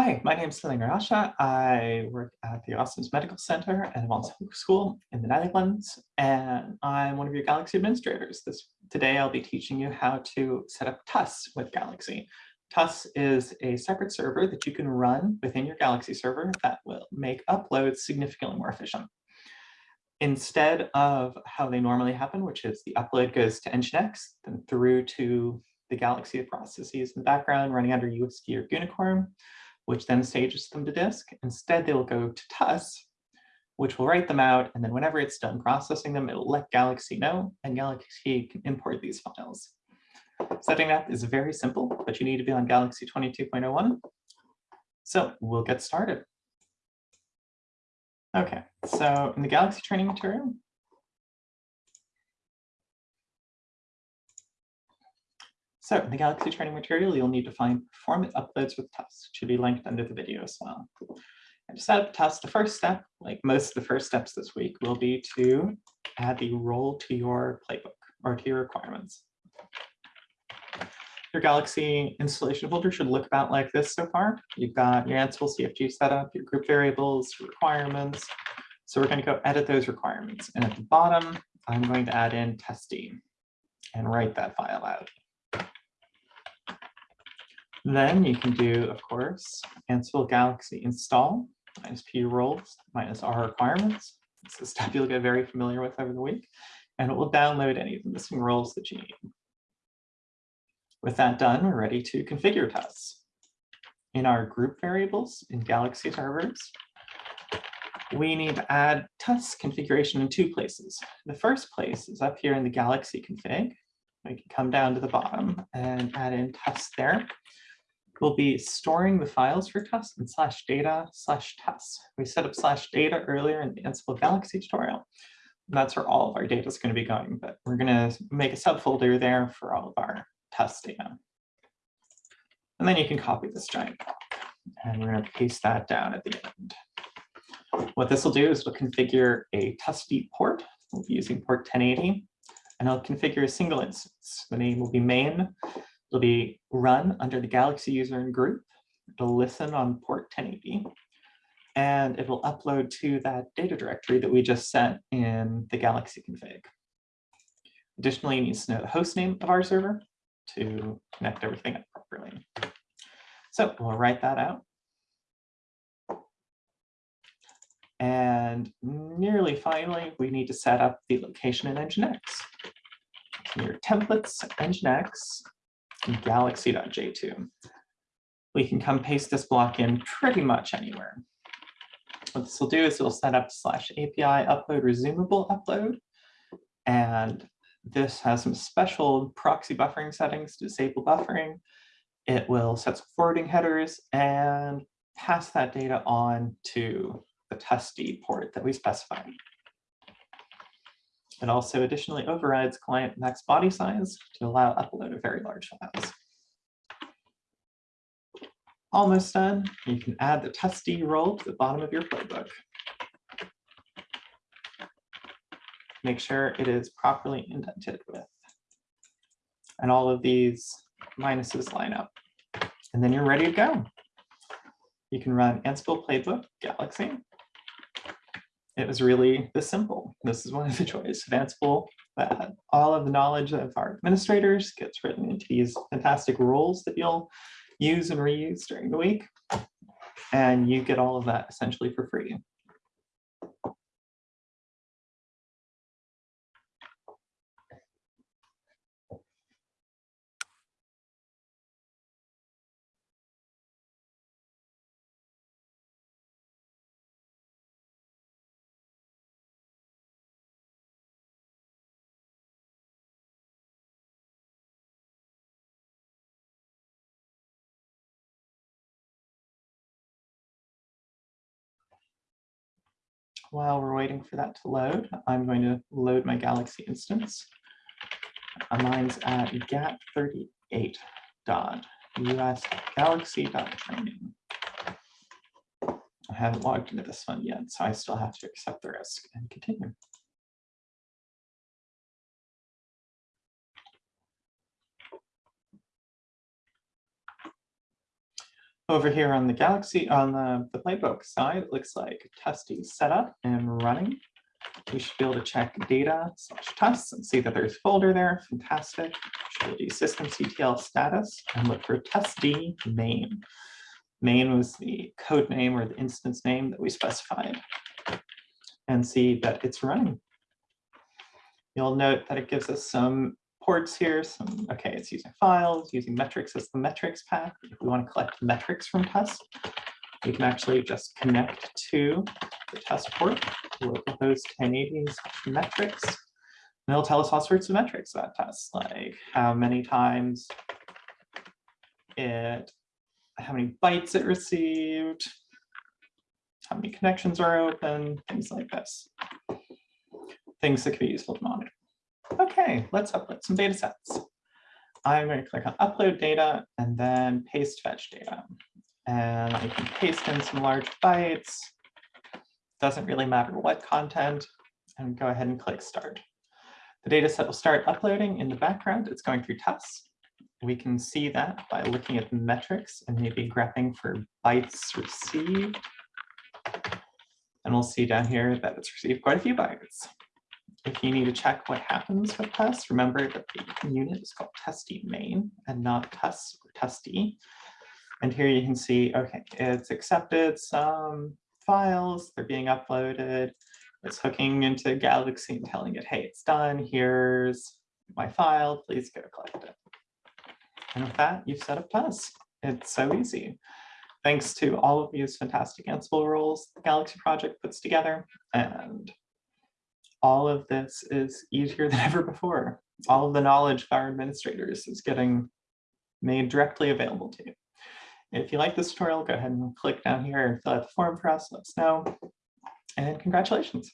Hi, my name is Celine Rasche. I work at the Austin's Medical Center and Advanced School in the Netherlands, and I'm one of your Galaxy administrators. This Today I'll be teaching you how to set up TUS with Galaxy. TUS is a separate server that you can run within your Galaxy server that will make uploads significantly more efficient. Instead of how they normally happen, which is the upload goes to Nginx, then through to the Galaxy processes in the background running under uWSGI or Gunicorn, which then stages them to disk. Instead, they will go to TUS, which will write them out. And then whenever it's done processing them, it'll let Galaxy know, and Galaxy can import these files. Setting up is very simple, but you need to be on Galaxy 22.01. So we'll get started. Okay, so in the Galaxy training material, So in the Galaxy training material, you'll need to find performance uploads with TUS, should be linked under the video as well. And to set up TUS, the first step, like most of the first steps this week, will be to add the role to your playbook or to your requirements. Your Galaxy installation folder should look about like this so far. You've got your Ansible CFG setup, your group variables, your requirements. So we're going to go edit those requirements. And at the bottom, I'm going to add in testing and write that file out. Then you can do, of course, Ansible Galaxy install minus p roles minus r requirements. It's a stuff you'll get very familiar with over the week, and it will download any of the missing roles that you need. With that done, we're ready to configure TUS. In our group variables in Galaxy servers, we need to add TUS configuration in two places. The first place is up here in the Galaxy config. We can come down to the bottom and add in TUS there we'll be storing the files for TUS in slash data slash TUS. We set up slash data earlier in the Ansible Galaxy tutorial. That's where all of our data is going to be going, but we're going to make a subfolder there for all of our TUS data. And then you can copy this giant block, and we're going to paste that down at the end. What this will do is we'll configure a TUSD port. We'll be using port 1080, and I'll configure a single instance. The name will be main It'll be run under the Galaxy user and group. It'll listen on port 1080 and it will upload to that data directory that we just set in the Galaxy config. Additionally, it needs to know the host name of our server to connect everything up properly. So we'll write that out. And nearly finally, we need to set up the location in Nginx. your templates, Nginx, galaxy.j2. We can come paste this block in pretty much anywhere. What this will do is it'll set up slash API upload resumable upload. And this has some special proxy buffering settings to disable buffering. It will set some forwarding headers and pass that data on to the TUSD port that we specified. It also additionally overrides client max body size to allow upload of very large files. Almost done. You can add the TUSD role to the bottom of your playbook. Make sure it is properly indented with. And all of these minuses line up. And then you're ready to go. You can run Ansible Playbook Galaxy it was really this simple. This is one of the joys of Ansible that all of the knowledge of our administrators gets written into these fantastic rules that you'll use and reuse during the week. And you get all of that essentially for free. While we're waiting for that to load, I'm going to load my Galaxy instance. Mine's at gat38.usgalaxy.training. I haven't logged into this one yet, so I still have to accept the risk and continue. Over here on the Galaxy, on the, the playbook side, it looks like TUSD setup and running. We should be able to check data slash TUS and see that there's a folder there. Fantastic. Should do systemctl status and look for TUSD main. Main was the code name or the instance name that we specified and see that it's running. You'll note that it gives us some ports here, some, okay, it's using files, using metrics as the metrics path. If we want to collect metrics from TUS, we can actually just connect to the TUS port, localhost 1080 metrics. And it'll tell us all sorts of metrics about TUS, like how many times it, how many bytes it received, how many connections are open, things like this. Things that can be useful to monitor. Okay, let's upload some data sets. I'm going to click on upload data and then paste fetch data. And I can paste in some large bytes. Doesn't really matter what content and go ahead and click start. The data set will start uploading in the background. It's going through TUS. We can see that by looking at the metrics and maybe graphing for bytes received. And we'll see down here that it's received quite a few bytes. If you need to check what happens with TUS, remember that the unit is called TUSD main and not TUS or TUSD. And here you can see, okay, it's accepted some files, they're being uploaded. It's hooking into Galaxy and telling it, hey, it's done. Here's my file, please go collect it. And with that, you've set up TUS. It's so easy. Thanks to all of these fantastic Ansible rules the Galaxy project puts together. And all of this is easier than ever before. All of the knowledge of our administrators is getting made directly available to you. If you like this tutorial, go ahead and click down here and fill out the form for us, let us know. And congratulations.